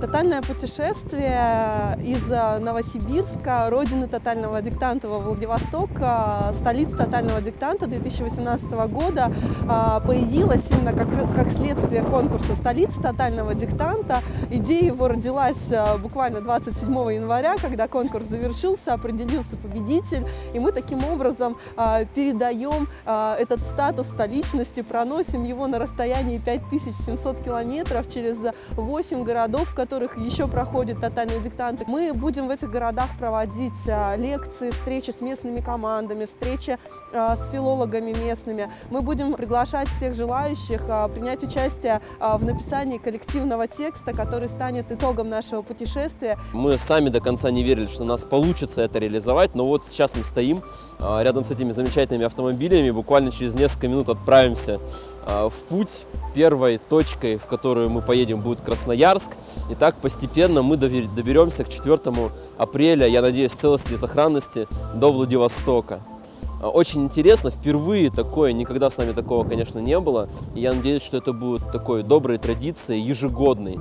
Тотальное путешествие из э, Новосибирска, родины тотального диктанта во Владивосток, э, столица тотального диктанта 2018 года э, появилась именно как, как следствие конкурса «Столица тотального диктанта». Идея его родилась буквально 27 января, когда конкурс завершился, определился победитель, и мы таким образом передаем этот статус столичности, проносим его на расстоянии 5700 километров через 8 городов, которых еще проходят тотальные диктанты. Мы будем в этих городах проводить а, лекции, встречи с местными командами, встречи а, с филологами местными. Мы будем приглашать всех желающих а, принять участие в написании коллективного текста, который станет итогом нашего путешествия. Мы сами до конца не верили, что у нас получится это реализовать, но вот сейчас мы стоим рядом с этими замечательными автомобилями, буквально через несколько минут отправимся в путь. Первой точкой, в которую мы поедем, будет Красноярск. И так постепенно мы доберемся к 4 апреля, я надеюсь, целости и сохранности до Владивостока. Очень интересно, впервые такое, никогда с нами такого, конечно, не было. И я надеюсь, что это будет такой доброй традицией, ежегодной.